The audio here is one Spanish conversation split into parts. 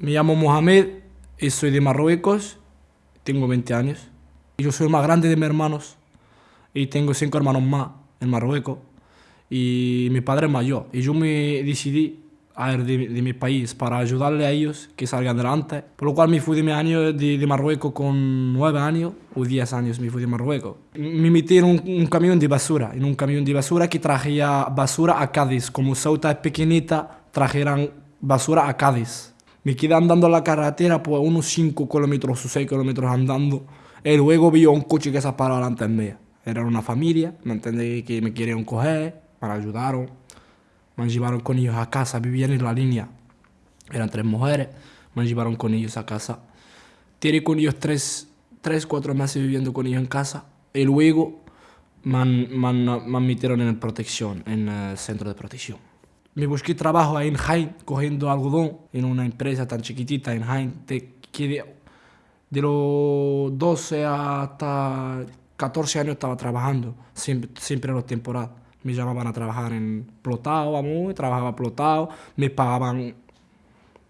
Me llamo Mohamed y soy de Marruecos. Tengo 20 años. Yo soy el más grande de mis hermanos y tengo cinco hermanos más en Marruecos. Y mi padre es mayor. Y yo me decidí a ir de, de mi país para ayudarle a ellos que salgan adelante. Por lo cual me fui de, mi año, de, de Marruecos con 9 años o 10 años me fui de Marruecos. Me metí en un, un camión de basura, en un camión de basura que traía basura a Cádiz. Como Ceuta es pequeñita, trajeran basura a Cádiz. Me quedé andando la carretera por unos 5 kilómetros o 6 kilómetros andando. Y luego vi un coche que se paró delante de mí. Era una familia, ¿me entendí? Que me querían coger, me ayudaron. Me llevaron con ellos a casa, vivían en la línea. Eran tres mujeres, me llevaron con ellos a casa. Tiré con ellos tres, tres, cuatro meses viviendo con ellos en casa. Y luego me, me, me metieron en protección, en el centro de protección. Me busqué trabajo ahí en Jaén, cogiendo algodón en una empresa tan chiquitita en Jaén. De, de, de los 12 hasta 14 años estaba trabajando, siempre, siempre en las temporadas. Me llamaban a trabajar en plotado, vamos, trabajaba plotado, me pagaban,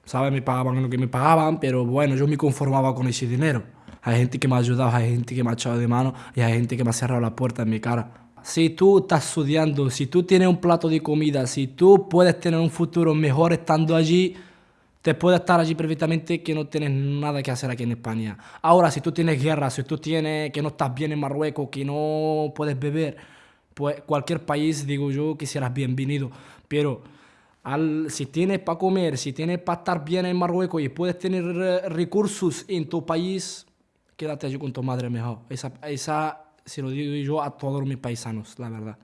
¿sabes? Me pagaban lo que me pagaban, pero bueno, yo me conformaba con ese dinero. Hay gente que me ha ayudado, hay gente que me ha echado de mano y hay gente que me ha cerrado la puerta en mi cara. Si tú estás estudiando, si tú tienes un plato de comida, si tú puedes tener un futuro mejor estando allí, te puedes estar allí perfectamente que no tienes nada que hacer aquí en España. Ahora, si tú tienes guerra, si tú tienes que no estás bien en Marruecos, que no puedes beber, pues cualquier país, digo yo, que serás bienvenido. Pero si tienes para comer, si tienes para estar bien en Marruecos y puedes tener recursos en tu país, quédate allí con tu madre mejor. Esa, esa se lo digo yo a todos mis paisanos, la verdad.